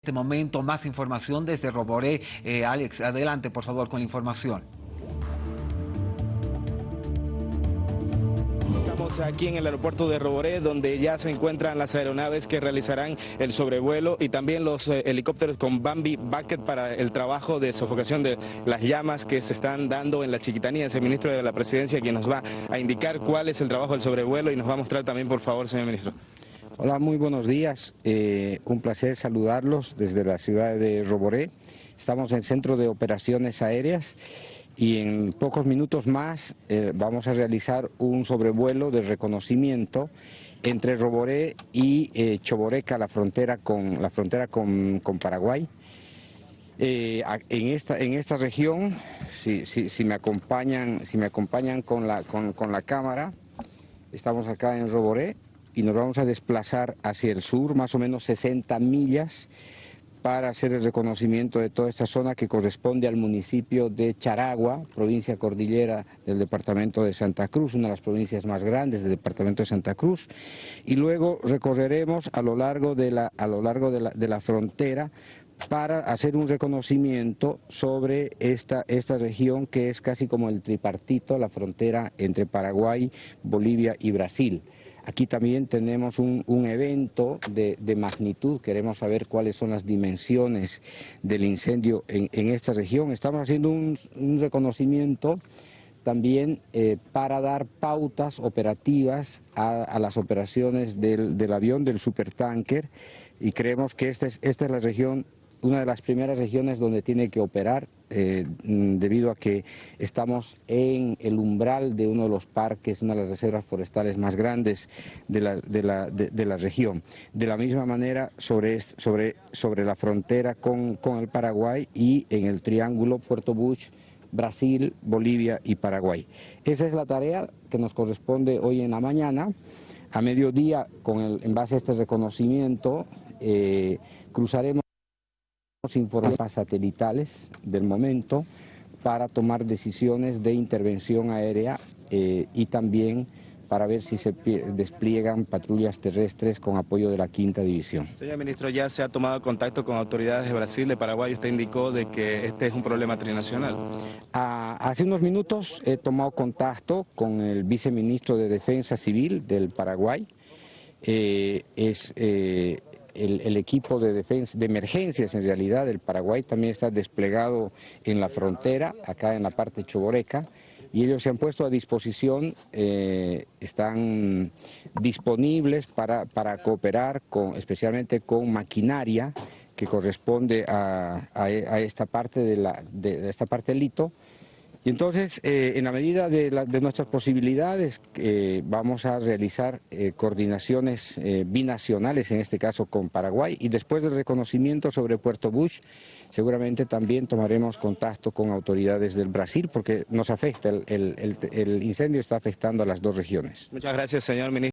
este momento más información desde Roboré. Eh, Alex, adelante por favor con la información. Aquí en el aeropuerto de Roboré, donde ya se encuentran las aeronaves que realizarán el sobrevuelo y también los eh, helicópteros con Bambi Bucket para el trabajo de sofocación de las llamas que se están dando en la chiquitanía. Es el ministro de la Presidencia quien nos va a indicar cuál es el trabajo del sobrevuelo y nos va a mostrar también, por favor, señor ministro. Hola, muy buenos días. Eh, un placer saludarlos desde la ciudad de Roboré. Estamos en el Centro de Operaciones Aéreas y en pocos minutos más eh, vamos a realizar un sobrevuelo de reconocimiento entre Roboré y eh, Choboreca, la frontera con, la frontera con, Paraguay. en, esta, en esta región, si, si, me acompañan, si me acompañan con, la, con, con la cámara, estamos acá en Roboré, y nos vamos a desplazar hacia el sur, más o menos 60 millas, para hacer el reconocimiento de toda esta zona que corresponde al municipio de Charagua, provincia cordillera del departamento de Santa Cruz, una de las provincias más grandes del departamento de Santa Cruz, y luego recorreremos a lo largo de la, a lo largo de la, de la frontera para hacer un reconocimiento sobre esta, esta región que es casi como el tripartito, la frontera entre Paraguay, Bolivia y Brasil. Aquí también tenemos un, evento de, magnitud, queremos saber cuáles son las dimensiones del incendio en, esta región. Estamos haciendo un, reconocimiento también eh, para dar pautas operativas a, las operaciones del, avión, del supertanker, y creemos que esta es, esta es la región una de las primeras regiones donde tiene que operar eh, mm, debido a que estamos en el umbral de uno de los parques, una de las reservas forestales más grandes de la, de la, de, la región. De la misma manera sobre, sobre, sobre la frontera con, con el Paraguay y en el triángulo Puerto Bush, Brasil, Bolivia y Paraguay. Esa es la tarea que nos corresponde hoy en la mañana. A mediodía, con el, en base a este reconocimiento, eh, cruzaremos informes satelitales del momento para tomar decisiones de intervención aérea eh, y también para ver si se despliegan patrullas terrestres con apoyo de la quinta división. Señor ministro, ya se ha tomado contacto con autoridades de Brasil, de Paraguay, usted indicó de que este es un problema trinacional. Ah, hace unos minutos he tomado contacto con el viceministro de Defensa Civil del Paraguay, eh, es... Eh, el, equipo de defensa, de emergencias en realidad del Paraguay también está desplegado en la frontera, acá en la parte choboreca, y ellos se han puesto a disposición, eh, están disponibles para, para cooperar con, especialmente con maquinaria que corresponde a, a, esta parte de, la, de esta parte del hito, y entonces, eh, en la medida de, nuestras posibilidades, eh, vamos a realizar eh, coordinaciones binacionales, en este caso con Paraguay, y después del reconocimiento sobre Puerto Bush, seguramente también tomaremos contacto con autoridades del Brasil, porque nos afecta, el, el incendio está afectando a las dos regiones. Muchas gracias, señor ministro.